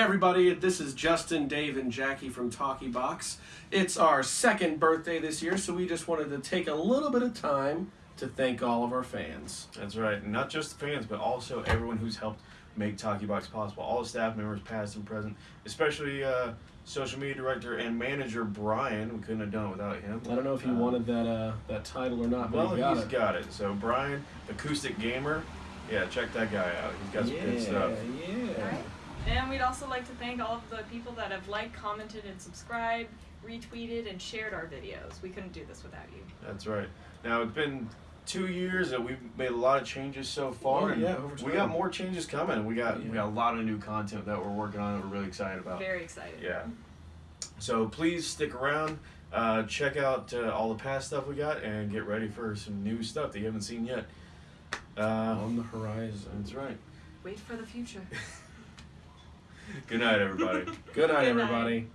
everybody. This is Justin, Dave, and Jackie from Talkie Box. It's our second birthday this year, so we just wanted to take a little bit of time to thank all of our fans. That's right. Not just the fans, but also everyone who's helped make Talkie Box possible. All the staff members, past and present, especially uh, social media director and manager Brian. We couldn't have done it without him. I don't know if he Uh, wanted that uh, that title or not, but Well, he got he's it. got it. So Brian, acoustic gamer. Yeah, check that guy out. He's got some yeah, good stuff. yeah. Alright. And we'd also like to thank all of the people that have liked, commented, and subscribed, retweeted, and shared our videos. We couldn't do this without you. That's right. Now it's been two years that we've made a lot of changes so far. Oh, and yeah, over we got more changes coming. We got we got a lot of new content that we're working on. that We're really excited about. Very excited. Yeah. So please stick around. Uh, check out uh, all the past stuff we got and get ready for some new stuff that you haven't seen yet. Uh, On the horizon. that's right. Wait for the future. Good night, everybody. Good night, Good night. everybody.